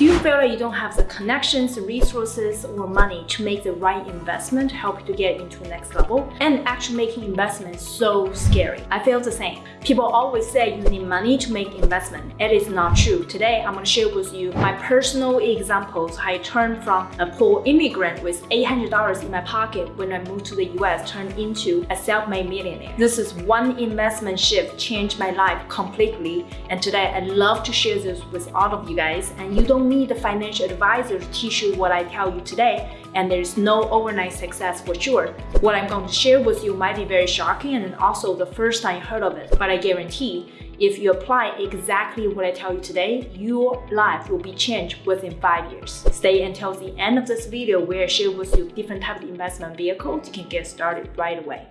Do you feel like you don't have the connections, resources, or money to make the right investment to help you to get into the next level? And actually making investments so scary. I feel the same. People always say you need money to make investment. It is not true. Today, I'm going to share with you my personal examples how I turned from a poor immigrant with $800 in my pocket when I moved to the US turned into a self-made millionaire. This is one investment shift changed my life completely. And today, I'd love to share this with all of you guys. And you don't need a financial advisor teach you what I tell you today, and there's no overnight success for sure. What I'm going to share with you might be very shocking and also the first time you heard of it, but I guarantee if you apply exactly what I tell you today, your life will be changed within five years. Stay until the end of this video where I share with you different types of investment vehicles you can get started right away.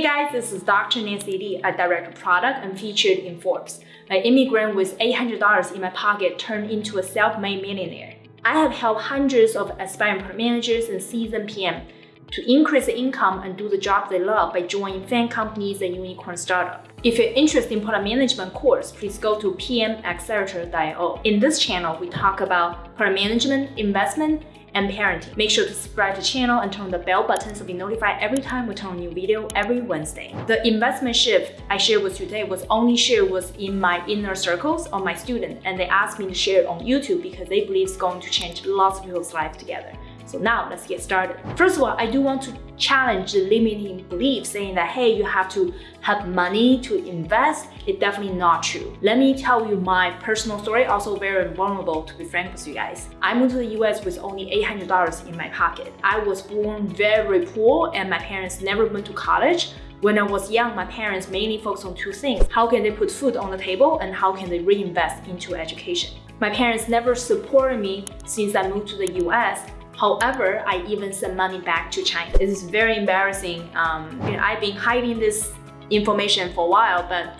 Hey guys, this is Dr. Nancy Li, a director of product and featured in Forbes. An immigrant with $800 in my pocket turned into a self-made millionaire. I have helped hundreds of aspiring product managers and seasoned PM to increase the income and do the job they love by joining FAANG companies and unicorn startup. If you're interested in product management course, please go to pmaccelerator.io. In this channel, we talk about product management, investment, and parenting. Make sure to subscribe to the channel and turn the bell button to be notified every time we turn a new video every Wednesday. The investment shift I shared with you today was only shared with in my inner circles of my students and they asked me to share it on YouTube because they believe it's going to change lots of people's life together. So now let's get started. First of all, I do want to challenge the limiting belief saying that, hey, you have to have money to invest. It's definitely not true. Let me tell you my personal story, also very vulnerable to be frank with you guys. I moved to the US with only $800 in my pocket. I was born very poor and my parents never went to college. When I was young, my parents mainly focused on two things. How can they put food on the table and how can they reinvest into education? My parents never supported me since I moved to the US However, I even sent money back to China. This is very embarrassing. Um, you know, I've been hiding this information for a while, but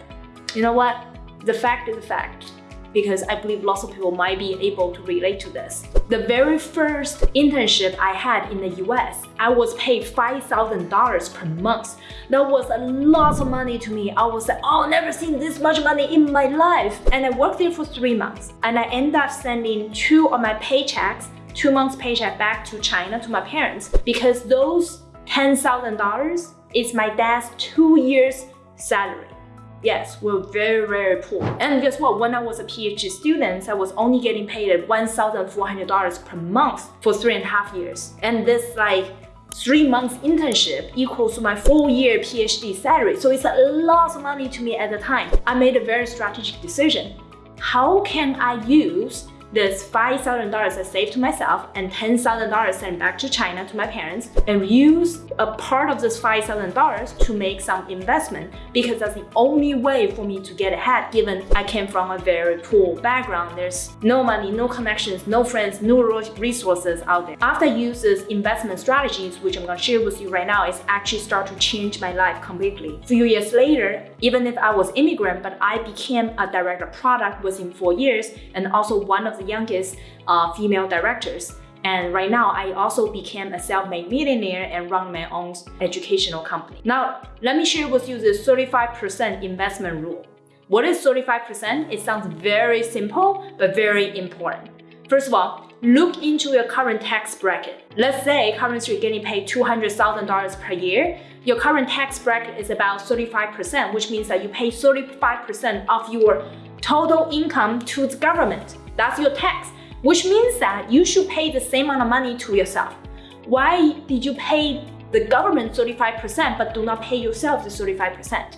you know what? The fact is the fact because I believe lots of people might be able to relate to this. The very first internship I had in the US, I was paid $5,000 per month. That was a lot of money to me. I was like, oh, never seen this much money in my life. And I worked there for three months. And I ended up sending two of my paychecks two months paycheck back to China to my parents because those $10,000 is my dad's two years salary. Yes, we're very, very poor. And guess what? When I was a PhD student, I was only getting paid at $1,400 per month for three and a half years. And this like three months internship equals to my full year PhD salary. So it's a lot of money to me at the time. I made a very strategic decision. How can I use this $5,000 I saved to myself and $10,000 sent back to China to my parents and use a part of this $5,000 to make some investment because that's the only way for me to get ahead given I came from a very poor background. There's no money, no connections, no friends, no resources out there. After I investment strategies, which I'm to share with you right now, it's actually start to change my life completely. A few years later, even if I was immigrant, but I became a director product within four years and also one of the youngest uh, female directors. And right now, I also became a self-made millionaire and run my own educational company. Now, let me share with you the 35% investment rule. What is 35%? It sounds very simple, but very important. First of all, look into your current tax bracket. Let's say currently you're getting paid $200,000 per year. Your current tax bracket is about 35%, which means that you pay 35% of your total income to the government. That's your tax, which means that you should pay the same amount of money to yourself. Why did you pay the government 35% but do not pay yourself the 35%?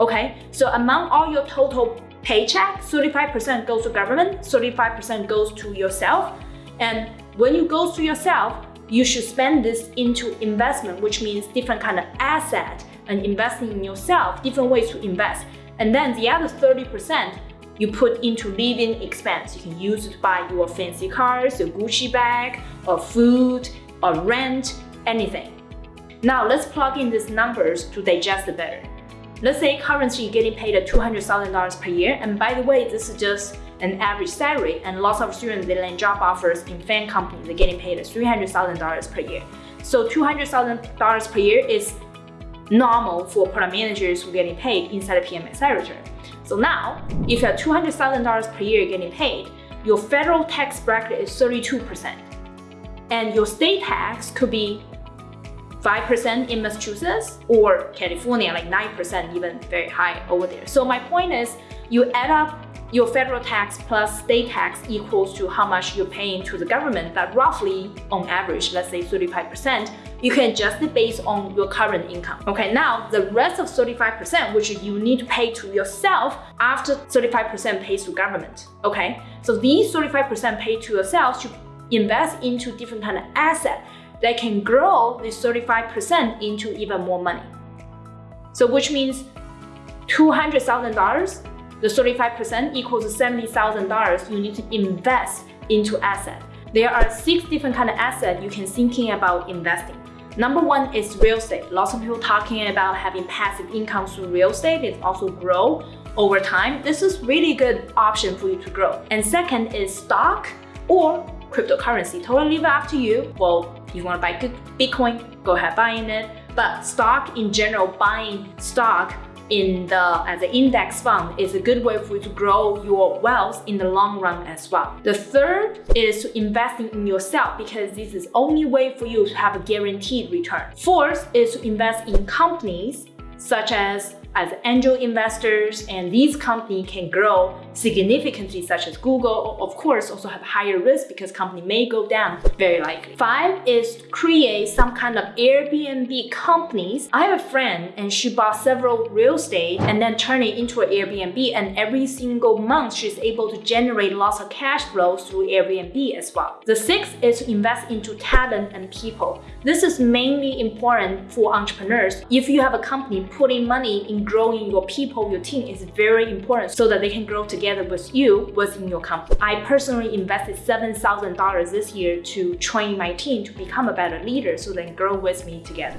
Okay, so among all your total paycheck, 35% goes to government, 35% goes to yourself. And when you go to yourself, you should spend this into investment, which means different kind of asset and investing in yourself, different ways to invest. And then the other 30% you put into living expense. You can use it to buy your fancy cars, your Gucci bag, or food, or rent, anything. Now let's plug in these numbers to digest it better. Let's say currently you're getting paid at $200,000 per year, and by the way, this is just an average salary, and lots of students, they land job offers in FAANG companies, they're getting paid at $300,000 per year. So $200,000 per year is normal for product managers who are getting paid inside a PMSI return. So now, if you have $200,000 per year getting paid, your federal tax bracket is 32%. And your state tax could be 5% in Massachusetts or California, like 9%, even very high over there. So my point is, you add up your federal tax plus state tax equals to how much you're paying to the government but roughly, on average, let's say 35%, you can adjust it based on your current income. Okay, now the rest of 35%, which you need to pay to yourself after 35% pays to government. Okay, so these 35% paid to yourself should invest into different kind of asset that can grow this 35% into even more money. So which means $200,000, the 35% equals $70,000 you need to invest into asset. There are six different kind of assets you can thinking about investing. Number one is real estate. Lots of people talking about having passive income through real estate. It also grow over time. This is really good option for you to grow. And second is stock or cryptocurrency. Totally leave it up to you. Well, you want to buy Bitcoin, go ahead buying it. But stock in general, buying stock in the as an index fund is a good way for you to grow your wealth in the long run as well. The third is to investing in yourself because this is only way for you to have a guaranteed return. Fourth is to invest in companies such as as angel investors and these companies can grow significantly such as Google of course also have higher risk because company may go down very likely. Five is create some kind of Airbnb companies. I have a friend and she bought several real estate and then turn it into an Airbnb and every single month she's able to generate lots of cash flow through Airbnb as well. The sixth is to invest into talent and people. This is mainly important for entrepreneurs. If you have a company putting money in growing your people, your team is very important so that they can grow together with you within your company. I personally invested $7,000 this year to train my team to become a better leader so they can grow with me together.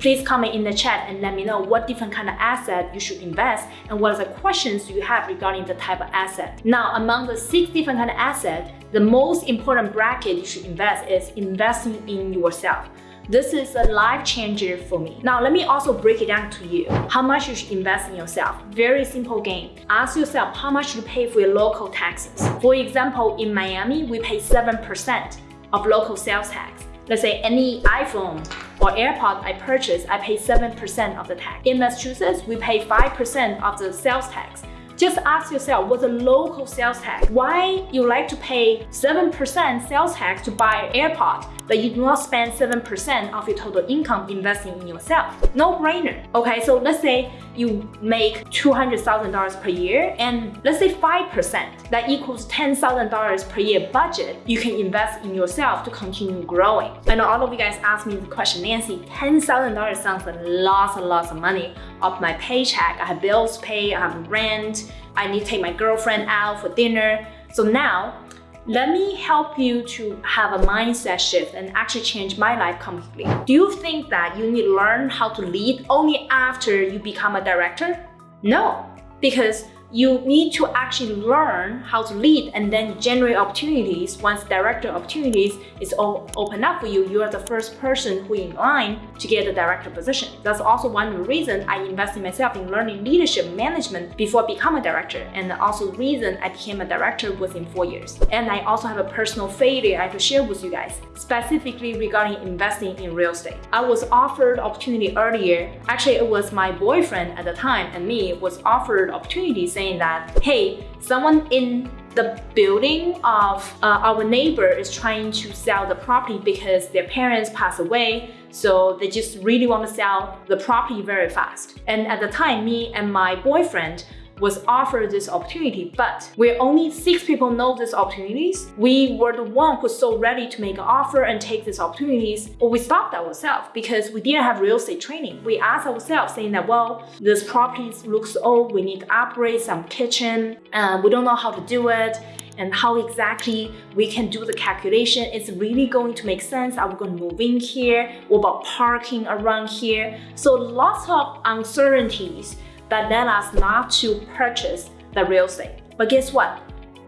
Please comment in the chat and let me know what different kind of asset you should invest and what are the questions you have regarding the type of asset. Now, among the six different kind of assets, the most important bracket you should invest is investing in yourself. This is a life changer for me. Now, let me also break it down to you. How much you should invest in yourself. Very simple game. Ask yourself how much you pay for your local taxes. For example, in Miami, we pay 7% of local sales tax. Let's say any iPhone or AirPod I purchase, I pay 7% of the tax. In Massachusetts, we pay 5% of the sales tax. Just ask yourself, what's the local sales tax? Why you like to pay 7% sales tax to buy AirPod, but you do not spend 7% of your total income investing in yourself? No brainer. Okay, so let's say you make $200,000 per year and let's say 5%, that equals $10,000 per year budget you can invest in yourself to continue growing. I know all of you guys asked me the question, Nancy, $10,000 sounds like lots and lots of money of my paycheck. I have bills to pay, I have rent, I need to take my girlfriend out for dinner. So now, let me help you to have a mindset shift and actually change my life completely. Do you think that you need to learn how to lead only after you become a director? No, because you need to actually learn how to lead and then generate opportunities. Once director opportunities is all open up for you, you are the first person who in line to get a director position. That's also one reasons I invested myself in learning leadership management before I become a director and also reason I became a director within four years. And I also have a personal failure I have to share with you guys, specifically regarding investing in real estate. I was offered opportunity earlier. Actually, it was my boyfriend at the time and me was offered opportunity saying saying that, hey, someone in the building of uh, our neighbor is trying to sell the property because their parents passed away so they just really want to sell the property very fast. And at the time me and my boyfriend was offered this opportunity, but where only six people know these opportunities, we were the one who's so ready to make an offer and take these opportunities, But we stopped ourselves because we didn't have real estate training. We asked ourselves saying that, well, this property looks old, we need to upgrade some kitchen, uh, we don't know how to do it, and how exactly we can do the calculation. It's really going to make sense. Are we going to move in here? What about parking around here? So lots of uncertainties that led us not to purchase the real estate. But guess what?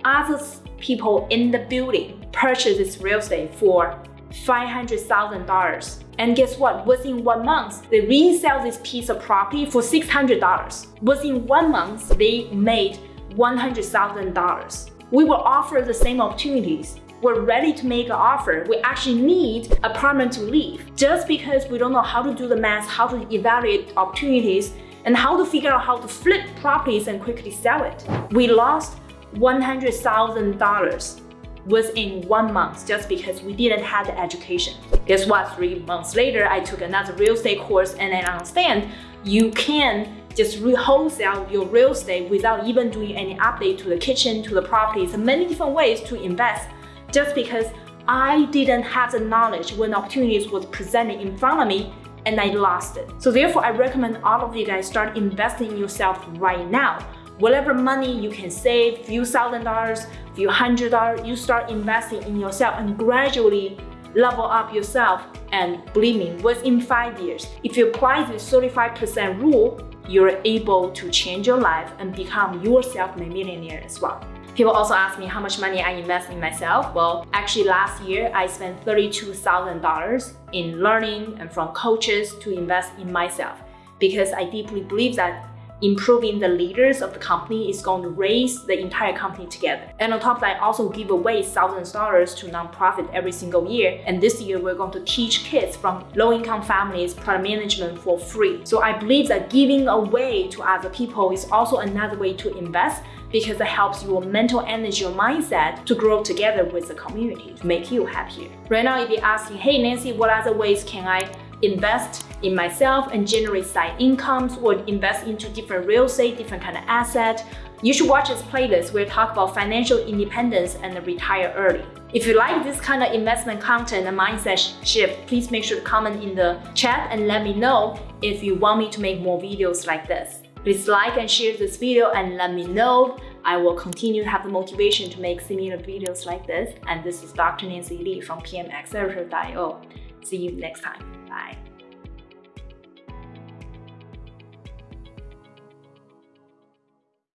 Other people in the building purchased this real estate for $500,000. And guess what? Within one month, they resell this piece of property for $600. Within one month, they made $100,000. We will offer the same opportunities. We're ready to make an offer. We actually need apartment to leave. Just because we don't know how to do the math, how to evaluate opportunities, and how to figure out how to flip properties and quickly sell it. We lost $100,000 within one month just because we didn't have the education. Guess what? Three months later, I took another real estate course and I understand you can just wholesale your real estate without even doing any update to the kitchen, to the properties, many different ways to invest just because I didn't have the knowledge when opportunities was presented in front of me and I lost it. So therefore, I recommend all of you guys start investing in yourself right now whatever money you can save, few thousand dollars, few hundred dollars, you start investing in yourself and gradually level up yourself. And believe me, within five years, if you apply this 35% rule, you're able to change your life and become yourself a millionaire as well. People also ask me how much money I invest in myself. Well, actually last year I spent $32,000 in learning and from coaches to invest in myself because I deeply believe that improving the leaders of the company is going to raise the entire company together. And on top of that, I also give away thousands of dollars to nonprofit every single year. And this year, we're going to teach kids from low-income families product management for free. So I believe that giving away to other people is also another way to invest because it helps your mental energy, your mindset to grow together with the community to make you happier. Right now, if you're asking, hey Nancy, what other ways can I invest in myself and generate side incomes or invest into different real estate, different kind of asset, you should watch this playlist where we talk about financial independence and retire early. If you like this kind of investment content and mindset shift, please make sure to comment in the chat and let me know if you want me to make more videos like this. Please like and share this video and let me know. I will continue to have the motivation to make similar videos like this. And this is Dr. Nancy Li from PMAccelerator.io. See you next time. Bye.